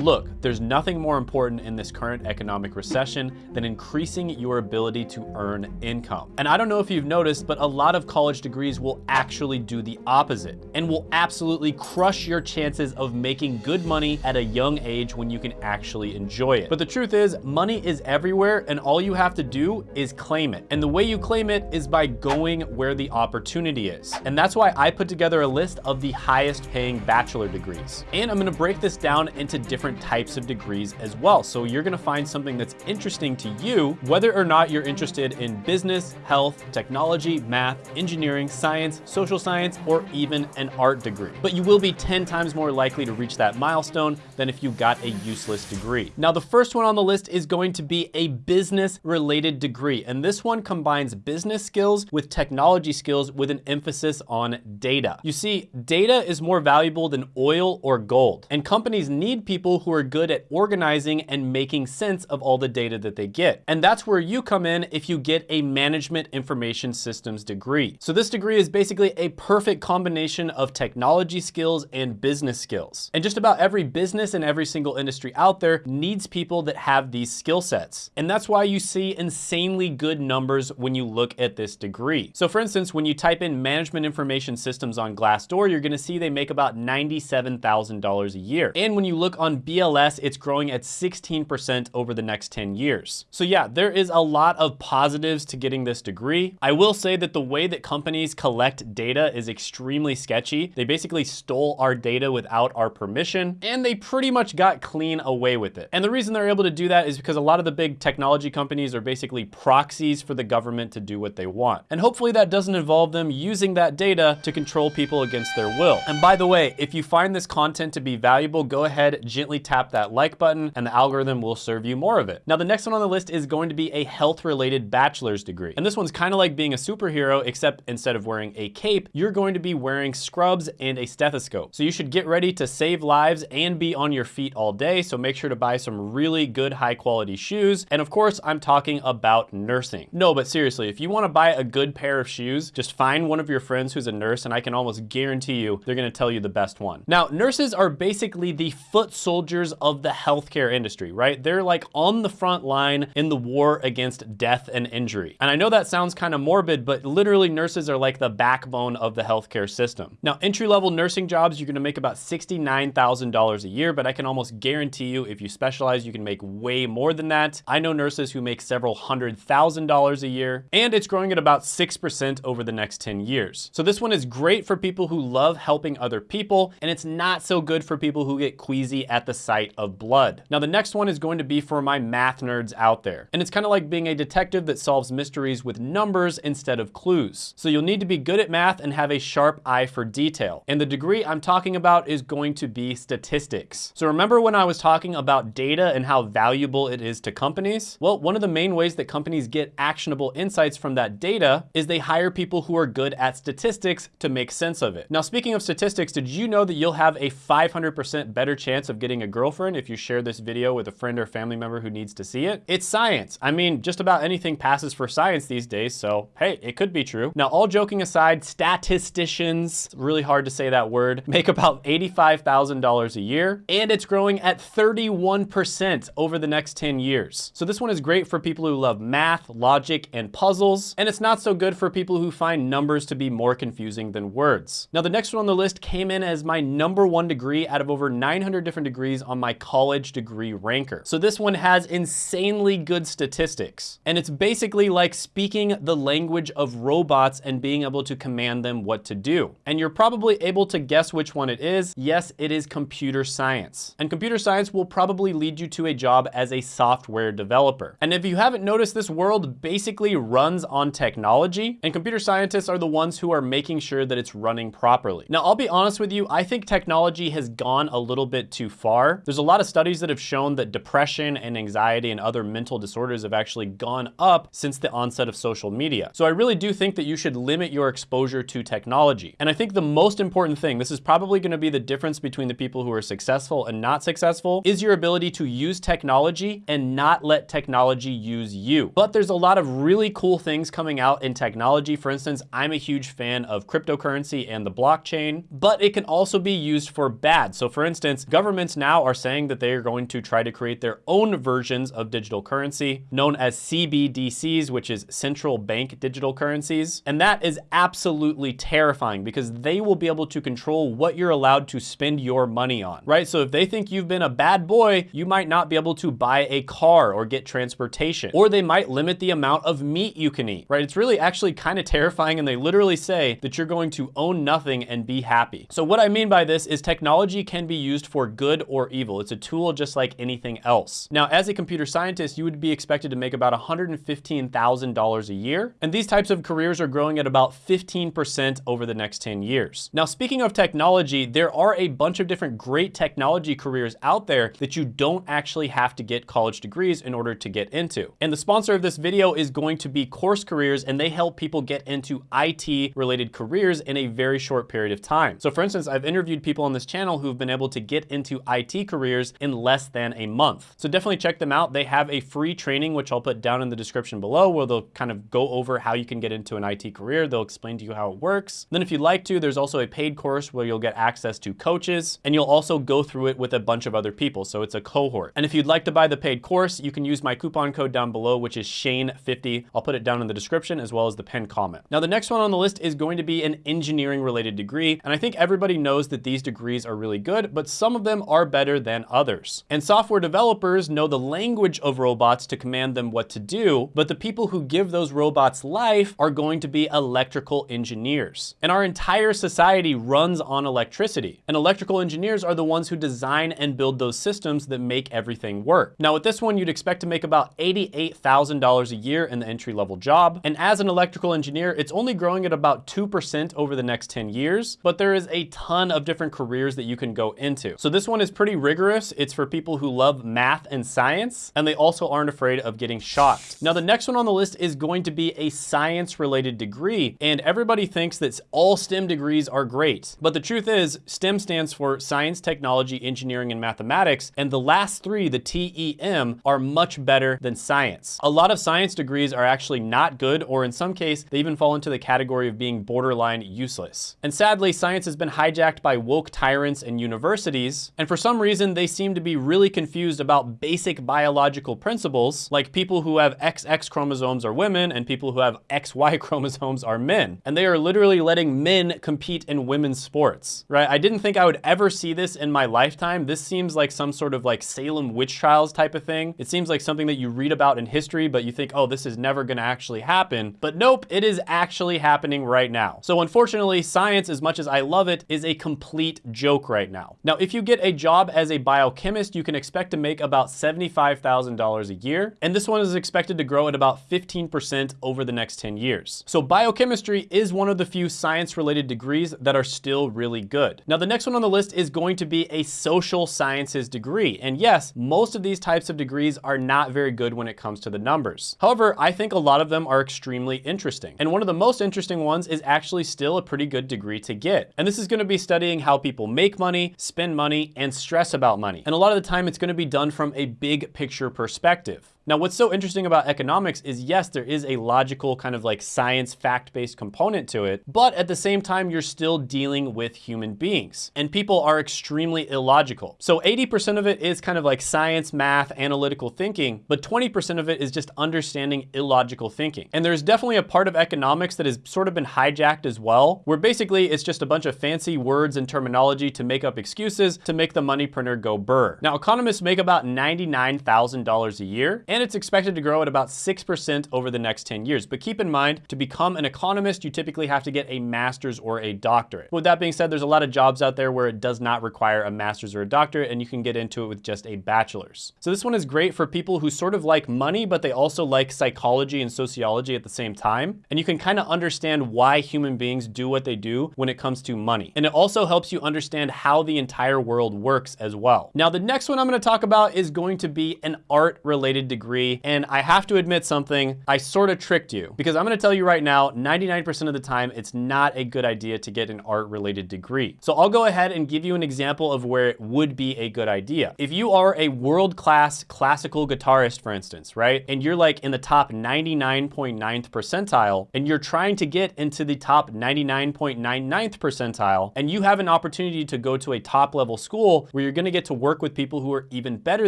Look, there's nothing more important in this current economic recession than increasing your ability to earn income. And I don't know if you've noticed, but a lot of college degrees will actually do the opposite and will absolutely crush your chances of making good money at a young age when you can actually enjoy it. But the truth is, money is everywhere and all you have to do is claim it. And the way you claim it is by going where the opportunity is. And that's why I put together a list of the highest paying bachelor degrees. And I'm gonna break this down into different types of degrees as well. So you're gonna find something that's interesting to you, whether or not you're interested in business, health, technology, math, engineering, science, social science, or even an art degree. But you will be 10 times more likely to reach that milestone than if you got a useless degree. Now, the first one on the list is going to be a business related degree. And this one combines business skills with technology skills with an emphasis on data. You see, data is more valuable than oil or gold. And companies need people who are good at organizing and making sense of all the data that they get. And that's where you come in if you get a management information systems degree. So this degree is basically a perfect combination of technology skills and business skills. And just about every business and every single industry out there needs people that have these skill sets. And that's why you see insanely good numbers when you look at this degree. So for instance, when you type in management information systems on Glassdoor, you're gonna see they make about $97,000 a year. And when you look on BLS, it's growing at 16% over the next 10 years. So yeah, there is a lot of positives to getting this degree. I will say that the way that companies collect data is extremely sketchy. They basically stole our data without our permission, and they pretty much got clean away with it. And the reason they're able to do that is because a lot of the big technology companies are basically proxies for the government to do what they want. And hopefully that doesn't involve them using that data to control people against their will. And by the way, if you find this content to be valuable, go ahead, gently tap that like button and the algorithm will serve you more of it. Now, the next one on the list is going to be a health related bachelor's degree. And this one's kind of like being a superhero, except instead of wearing a cape, you're going to be wearing scrubs and a stethoscope. So you should get ready to save lives and be on your feet all day. So make sure to buy some really good high quality shoes. And of course, I'm talking about nursing. No, but seriously, if you want to buy a good pair of shoes, just find one of your friends who's a nurse and I can almost guarantee you they're going to tell you the best one. Now, nurses are basically the foot soldiers of the healthcare industry, right? They're like on the front line in the war against death and injury. And I know that sounds kind of morbid, but literally nurses are like the backbone of the healthcare system. Now, entry-level nursing jobs, you're gonna make about $69,000 a year, but I can almost guarantee you if you specialize, you can make way more than that. I know nurses who make several hundred thousand dollars a year, and it's growing at about 6% over the next 10 years. So this one is great for people who love helping other people, and it's not so good for people who get queasy at the sight of blood. Now, the next one is going to be for my math nerds out there. And it's kind of like being a detective that solves mysteries with numbers instead of clues. So you'll need to be good at math and have a sharp eye for detail. And the degree I'm talking about is going to be statistics. So remember when I was talking about data and how valuable it is to companies? Well, one of the main ways that companies get actionable insights from that data is they hire people who are good at statistics to make sense of it. Now, speaking of statistics, did you know that you'll have a 500% better chance of getting a girlfriend if you share this video with a friend or family member who needs to see it? It's science. I mean, just about anything passes for science these days, so hey, it could be true. Now, all joking aside, statisticians, really hard to say that word, make about $85,000 a year, and it's growing at 31% over the next 10 years. So this one is great for people who love math, logic, and puzzles, and it's not so good for people who find numbers to be more confusing than words. Now, the next one on the list came in as my number one degree out of over 900 different degrees on my college degree ranker. So this one has insanely good statistics, and it's basically like speaking the language of robots and being able to command them what to do. And you're probably able to guess which one it is. Yes, it is computer science. And computer science will probably lead you to a job as a software developer. And if you haven't noticed, this world basically runs on technology, and computer scientists are the ones who are making sure that it's running properly. Now, I'll be honest with you, I think technology has gone a little bit too far. There's a lot of studies that have shown that depression and anxiety and other mental disorders have actually gone up since the onset of social media. So I really do think that you should limit your exposure to technology. And I think the most important thing, this is probably gonna be the difference between the people who are successful and not successful, is your ability to use technology and not let technology use you. But there's a lot of really cool things coming out in technology. For instance, I'm a huge fan of cryptocurrency and the blockchain, but it can also be used for bad. So for instance, governments now now are saying that they are going to try to create their own versions of digital currency known as CBDCs, which is central bank digital currencies. And that is absolutely terrifying because they will be able to control what you're allowed to spend your money on, right? So if they think you've been a bad boy, you might not be able to buy a car or get transportation, or they might limit the amount of meat you can eat, right? It's really actually kind of terrifying and they literally say that you're going to own nothing and be happy. So what I mean by this is technology can be used for good or evil. It's a tool just like anything else. Now, as a computer scientist, you would be expected to make about $115,000 a year. And these types of careers are growing at about 15% over the next 10 years. Now, speaking of technology, there are a bunch of different great technology careers out there that you don't actually have to get college degrees in order to get into. And the sponsor of this video is going to be Course Careers, and they help people get into IT related careers in a very short period of time. So for instance, I've interviewed people on this channel who've been able to get into IT careers in less than a month. So definitely check them out. They have a free training, which I'll put down in the description below, where they'll kind of go over how you can get into an IT career. They'll explain to you how it works. Then if you'd like to, there's also a paid course where you'll get access to coaches, and you'll also go through it with a bunch of other people. So it's a cohort. And if you'd like to buy the paid course, you can use my coupon code down below, which is Shane50. I'll put it down in the description as well as the pinned comment. Now, the next one on the list is going to be an engineering related degree. And I think everybody knows that these degrees are really good, but some of them are better than others. And software developers know the language of robots to command them what to do, but the people who give those robots life are going to be electrical engineers. And our entire society runs on electricity. And electrical engineers are the ones who design and build those systems that make everything work. Now with this one, you'd expect to make about $88,000 a year in the entry level job. And as an electrical engineer, it's only growing at about 2% over the next 10 years, but there is a ton of different careers that you can go into. So this one is pretty rigorous. It's for people who love math and science, and they also aren't afraid of getting shocked. Now the next one on the list is going to be a science related degree. And everybody thinks that all STEM degrees are great. But the truth is STEM stands for science, technology, engineering, and mathematics. And the last three, the TEM, are much better than science. A lot of science degrees are actually not good, or in some case, they even fall into the category of being borderline useless. And sadly, science has been hijacked by woke tyrants and universities. And for some reason, they seem to be really confused about basic biological principles, like people who have XX chromosomes are women and people who have XY chromosomes are men. And they are literally letting men compete in women's sports, right? I didn't think I would ever see this in my lifetime. This seems like some sort of like Salem witch trials type of thing. It seems like something that you read about in history, but you think, oh, this is never gonna actually happen. But nope, it is actually happening right now. So unfortunately, science, as much as I love it, is a complete joke right now. Now, if you get a job as a biochemist, you can expect to make about $75,000 a year. And this one is expected to grow at about 15% over the next 10 years. So biochemistry is one of the few science related degrees that are still really good. Now, the next one on the list is going to be a social sciences degree. And yes, most of these types of degrees are not very good when it comes to the numbers. However, I think a lot of them are extremely interesting. And one of the most interesting ones is actually still a pretty good degree to get. And this is gonna be studying how people make money, spend money, and stress about money. And a lot of the time it's gonna be done from a big picture perspective. Now, what's so interesting about economics is yes, there is a logical kind of like science fact-based component to it, but at the same time, you're still dealing with human beings and people are extremely illogical. So 80% of it is kind of like science, math, analytical thinking, but 20% of it is just understanding illogical thinking. And there's definitely a part of economics that has sort of been hijacked as well, where basically it's just a bunch of fancy words and terminology to make up excuses to make the money printer go burr. Now, economists make about $99,000 a year, and and it's expected to grow at about 6% over the next 10 years. But keep in mind, to become an economist, you typically have to get a master's or a doctorate. With that being said, there's a lot of jobs out there where it does not require a master's or a doctorate, and you can get into it with just a bachelor's. So this one is great for people who sort of like money, but they also like psychology and sociology at the same time. And you can kind of understand why human beings do what they do when it comes to money. And it also helps you understand how the entire world works as well. Now, the next one I'm gonna talk about is going to be an art related degree degree. And I have to admit something, I sort of tricked you because I'm gonna tell you right now, 99% of the time, it's not a good idea to get an art related degree. So I'll go ahead and give you an example of where it would be a good idea. If you are a world-class classical guitarist, for instance, right? And you're like in the top 99.9th percentile, and you're trying to get into the top 99.99th percentile, and you have an opportunity to go to a top level school where you're gonna get to work with people who are even better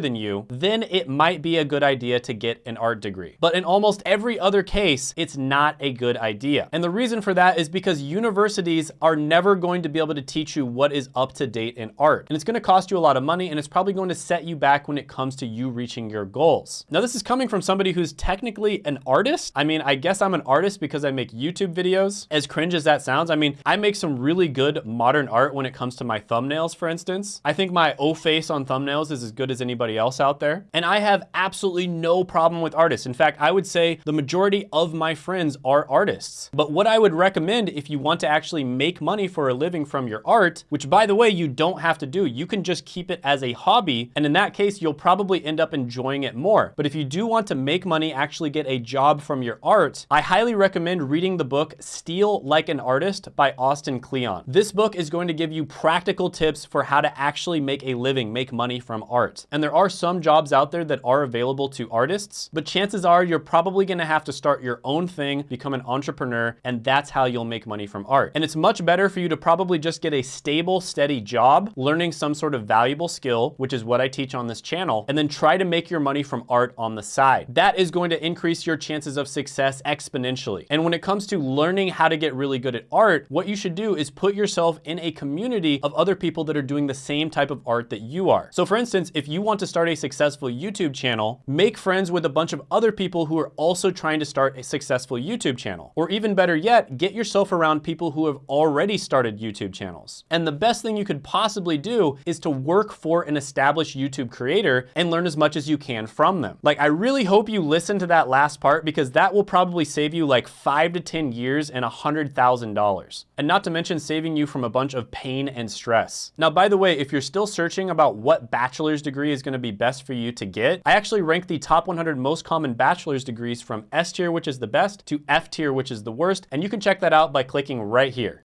than you, then it might be a good idea to get an art degree. But in almost every other case, it's not a good idea. And the reason for that is because universities are never going to be able to teach you what is up to date in art. And it's gonna cost you a lot of money and it's probably going to set you back when it comes to you reaching your goals. Now, this is coming from somebody who's technically an artist. I mean, I guess I'm an artist because I make YouTube videos. As cringe as that sounds, I mean, I make some really good modern art when it comes to my thumbnails, for instance. I think my O face on thumbnails is as good as anybody else out there. And I have absolutely no problem with artists. In fact, I would say the majority of my friends are artists. But what I would recommend if you want to actually make money for a living from your art, which by the way, you don't have to do, you can just keep it as a hobby. And in that case, you'll probably end up enjoying it more. But if you do want to make money, actually get a job from your art, I highly recommend reading the book Steal Like an Artist by Austin Kleon. This book is going to give you practical tips for how to actually make a living, make money from art. And there are some jobs out there that are available to artists, but chances are you're probably gonna have to start your own thing, become an entrepreneur, and that's how you'll make money from art. And it's much better for you to probably just get a stable, steady job, learning some sort of valuable skill, which is what I teach on this channel, and then try to make your money from art on the side. That is going to increase your chances of success exponentially. And when it comes to learning how to get really good at art, what you should do is put yourself in a community of other people that are doing the same type of art that you are. So for instance, if you want to start a successful YouTube channel, make friends with a bunch of other people who are also trying to start a successful YouTube channel. Or even better yet, get yourself around people who have already started YouTube channels. And the best thing you could possibly do is to work for an established YouTube creator and learn as much as you can from them. Like, I really hope you listen to that last part because that will probably save you like five to 10 years and $100,000. And not to mention saving you from a bunch of pain and stress. Now, by the way, if you're still searching about what bachelor's degree is gonna be best for you to get, I actually rank the top 100 most common bachelor's degrees from S tier, which is the best, to F tier, which is the worst. And you can check that out by clicking right here.